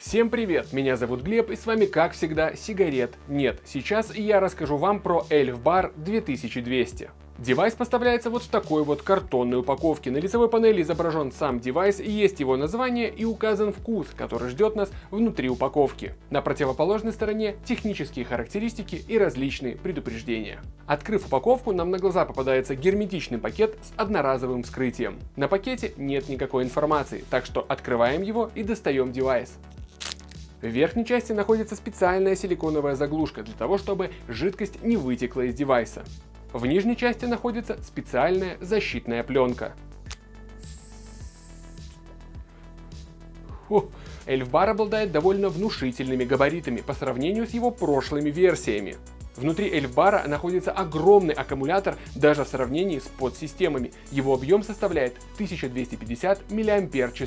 Всем привет, меня зовут Глеб и с вами как всегда сигарет нет. Сейчас я расскажу вам про Elf Bar 2200. Девайс поставляется вот в такой вот картонной упаковке. На лицевой панели изображен сам девайс, есть его название и указан вкус, который ждет нас внутри упаковки. На противоположной стороне технические характеристики и различные предупреждения. Открыв упаковку, нам на глаза попадается герметичный пакет с одноразовым вскрытием. На пакете нет никакой информации, так что открываем его и достаем девайс. В верхней части находится специальная силиконовая заглушка для того, чтобы жидкость не вытекла из девайса. В нижней части находится специальная защитная пленка. Эльфбар обладает довольно внушительными габаритами по сравнению с его прошлыми версиями. Внутри эльфбара находится огромный аккумулятор даже в сравнении с подсистемами. Его объем составляет 1250 мАч,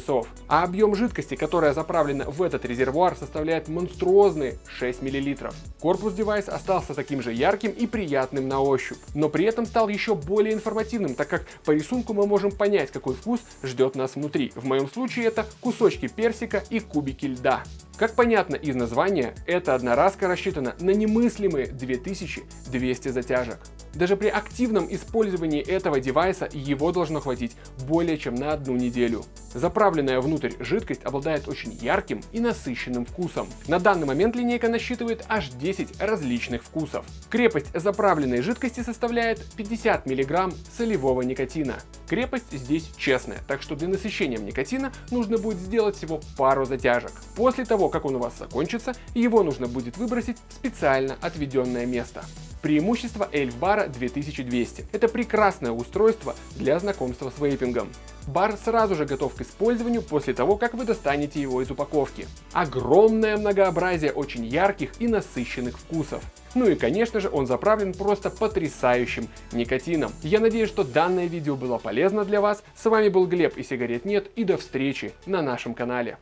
а объем жидкости, которая заправлена в этот резервуар, составляет монструозные 6 мл. Корпус девайса остался таким же ярким и приятным на ощупь, но при этом стал еще более информативным, так как по рисунку мы можем понять, какой вкус ждет нас внутри. В моем случае это кусочки персика и кубики льда. Как понятно из названия, эта одноразка рассчитана на немыслимые 2200 затяжек. Даже при активном использовании этого девайса его должно хватить более чем на одну неделю. Заправленная внутрь жидкость обладает очень ярким и насыщенным вкусом. На данный момент линейка насчитывает аж 10 различных вкусов. Крепость заправленной жидкости составляет 50 мг солевого никотина. Крепость здесь честная, так что для насыщения никотина нужно будет сделать всего пару затяжек. После того, как он у вас закончится, его нужно будет выбросить в специально отведенное место. Преимущество Эльфбара 2200. Это прекрасное устройство для знакомства с вейпингом. Бар сразу же готов к использованию после того, как вы достанете его из упаковки. Огромное многообразие очень ярких и насыщенных вкусов. Ну и конечно же он заправлен просто потрясающим никотином. Я надеюсь, что данное видео было полезно для вас. С вами был Глеб и сигарет нет и до встречи на нашем канале.